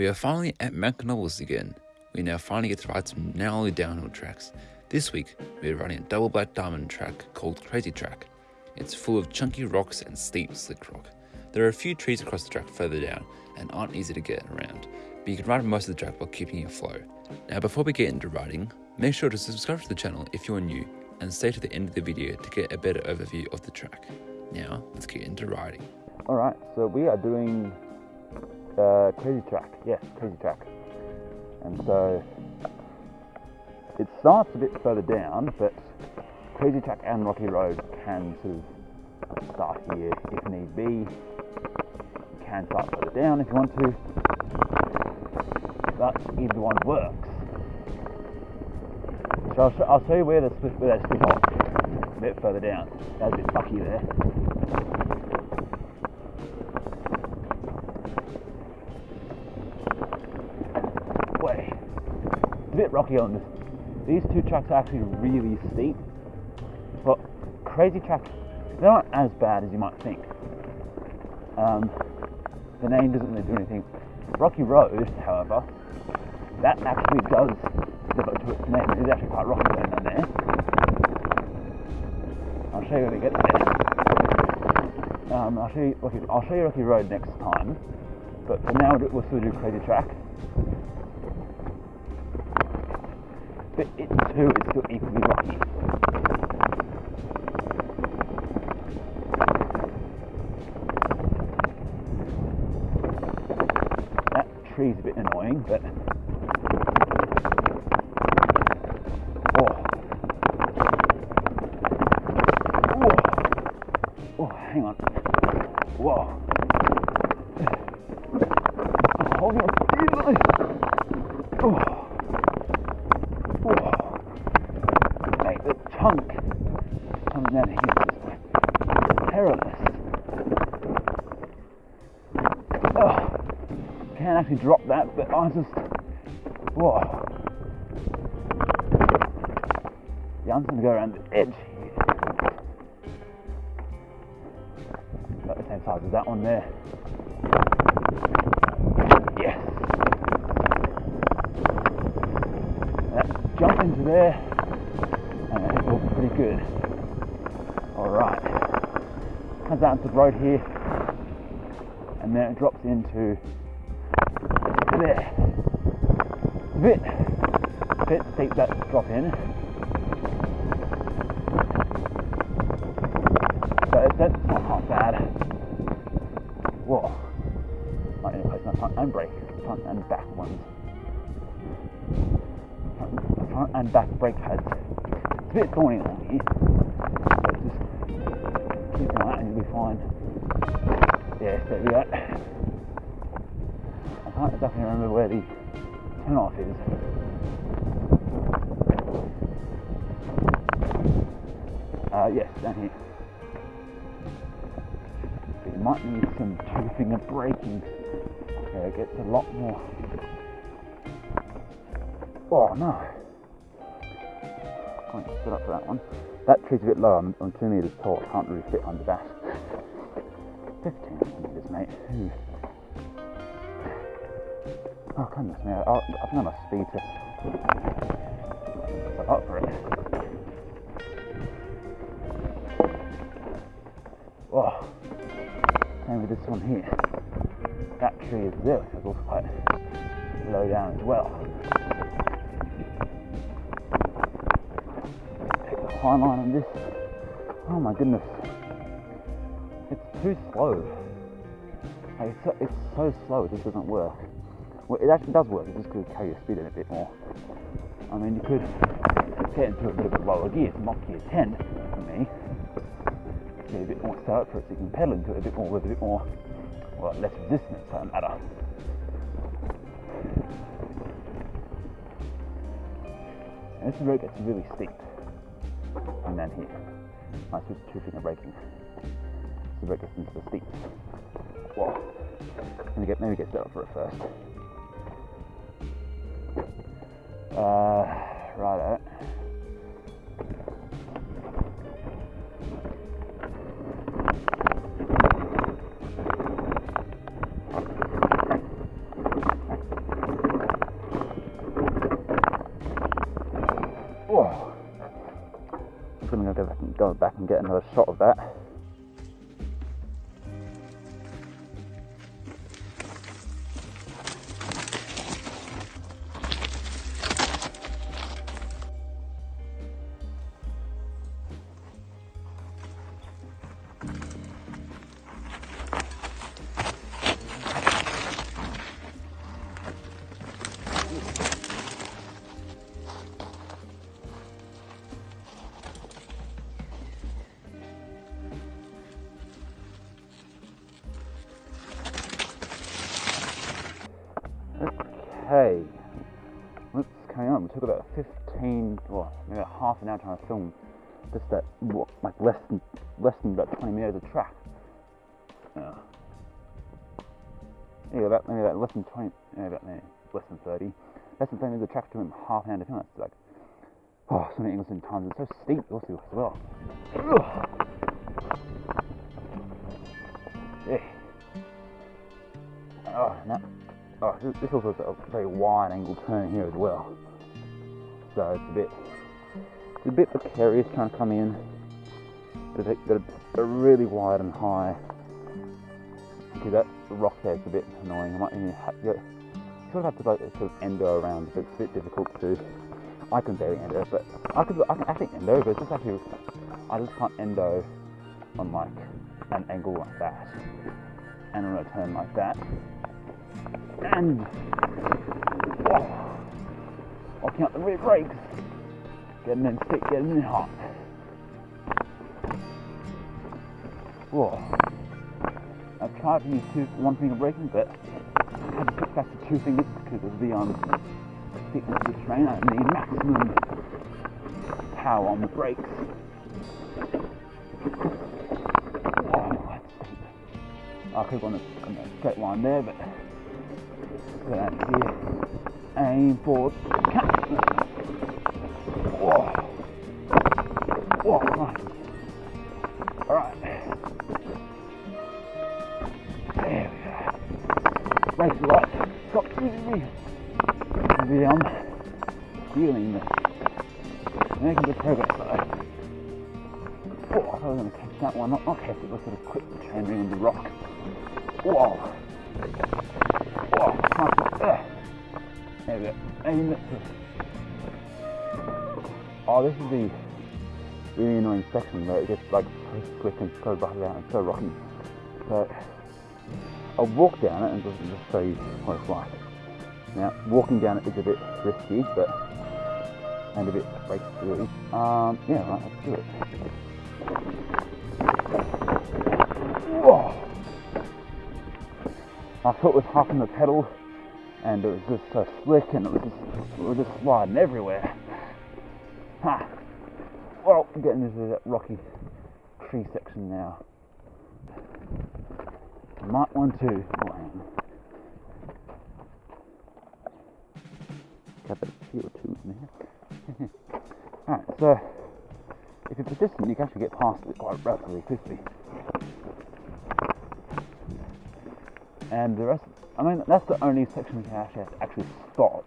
We are finally at Mount Canobolas again. We now finally get to ride some gnarly downhill tracks. This week, we are riding a double black diamond track called Crazy Track. It's full of chunky rocks and steep slick rock. There are a few trees across the track further down and aren't easy to get around, but you can ride most of the track while keeping your flow. Now before we get into riding, make sure to subscribe to the channel if you are new and stay to the end of the video to get a better overview of the track. Now, let's get into riding. Alright, so we are doing uh, Crazy Track. Yes, Crazy Track. And so it starts a bit further down, but Crazy Track and Rocky Road can sort of start here if need be. You can start further down if you want to, but either one works. So I'll, sh- I'll show you where the where they split off a bit further down. That was a bit mucky there. Bit rocky on this. These two tracks are actually really steep, but crazy tracks, they're not as bad as you might think. Um, the name doesn't really do anything. Rocky Road, however, that actually does up to its name. It is actually quite rocky down there. I'll show you when we get there. Um, I'll show you I'll show you Rocky Road next time, but for now we'll still do Crazy Track. But it too is still equally rocky. That tree's a bit annoying, but oh, oh, oh hang on, whoa. Hold on, easily. Oh. Whoa. Mate, the chunk comes down here is like perilous. Oh, can't actually drop that, but I just, whoa. Yeah, I'm just gonna go around the edge here. About the same size as that one there. Yes. That jump into there, and it feels pretty good. Alright. Comes out into the road here, and then it drops into there. Bit, bit steep that drop in. But it's, not half bad. Whoa. Need to place my front and brake, front and back ones front and back brake pads. It's a bit thorny along here, but just keep an eye and you'll be fine. Yeah, there we go. I can't exactly remember where the turn off is. Uh, yes, down here. But you might need some two finger braking. Yeah, it gets a lot more Oh no. Can't sit up for that one. That tree's a bit low, I'm, I'm two metres tall, I can't really fit under that. 15 metres, mate. Oh goodness me, I, I think I must speed to set up for it. Oh, same with this one here. That tree is there, it's also quite low down as well. Take the high line on this. Oh my goodness. It's too slow. Like, it's, so, it's so slow, it just doesn't work. Well, it actually does work, it just could carry your speed in a bit more. I mean, you could get into a bit of a lower gear, not gear 10 for me. Get a bit more up for it so you can pedal into it a bit more with a bit more, well, less resistance, it matter. And this road gets really steep and then here. I switch two finger braking. So that gets into the steep. Whoa. Let get maybe get set up for it first. Uh, right out. Whoa. I'm gonna go back and, go back and get another shot of that. Carry on. We took about 15, well, maybe half an hour trying to film just that, like less than less than about 20 meters of track. Yeah. Yeah, about maybe about less than 20, maybe about maybe less than 30, less than 30 meters of track doing half an hour to film. That's like, oh, so many English times. It's so steep also as well. Ugh. Yeah. Oh, no. Oh, this also has a very wide angle turn here as well. So it's a bit, it's a bit precarious trying to come in. A really wide and high. Because that rock there is a bit annoying. I might even have, you sort of have to like sort of endo around. It's a bit difficult to. I can barely endo, but I could I can actually endo, but it's just actually I just can't endo on like an angle like that and on a turn like that and oh, locking up the rear brakes, getting in stick, getting in hot. Whoa. I've tried to use two, one finger braking, but I had to put back to two fingers because of the um, thickness of the train. I need maximum power on the brakes. Oh. I could have gone a, a straight line there, but Aim for cut. Whoa. Whoa, right. Alright. There we go. Race right. Stop really the um feeling the making good progress though. Oh, I was gonna catch that one, not, not catch it, but sort of quit the train ring on the rock. Whoa. Oh, this is the really annoying section where it gets like so slick and so rocky and so rocky. So I'll walk down it and just, just show you what it's like. Now, walking down it is a bit risky, but and a bit like. Um, yeah, right, let's do it. Whoa! My foot was hopping the pedal and it was just so slick and it was just it was just sliding everywhere. Ha! Well, getting into that rocky tree section now. I might want to. Oh, hang. Got CO2 in there. Alright, so if you're persistent, you can actually get past it quite relatively quickly. And the rest I mean, that's the only section you can actually, actually stop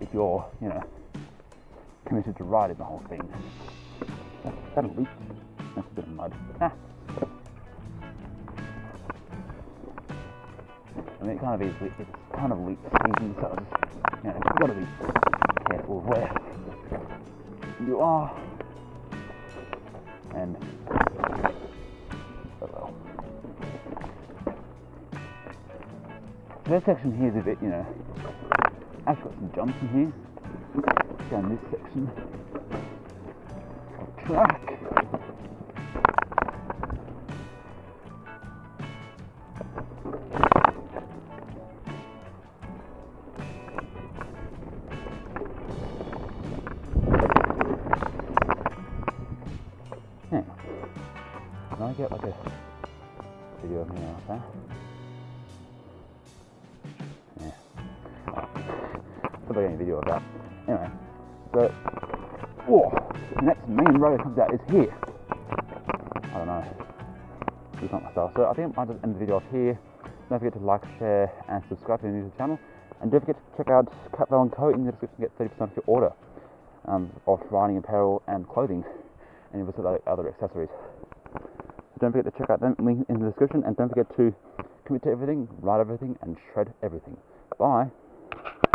if you're, you know, committed to riding the whole thing. That a leak? That's a bit of mud. Ah. I mean, it kind of is, it's kind of leak season, so you know, you've got to be careful of where you are. And this section here is a bit, you know, I've got some jumps in here. Down this section of track. Yeah. Can I get like a video of me out there? Probably any video of that. Anyway, so, whoa, the next main road that comes out is here. I don't know. It's not my style. So I think I'll just end the video off here. Don't forget to like, share, and subscribe to the new channel. And don't forget to check out Cat Valen Co. in the description to get 30% off your order. um, of riding apparel and clothing, and you'll other accessories. So don't forget to check out them link in the description, and don't forget to commit to everything, ride everything, and shred everything. Bye.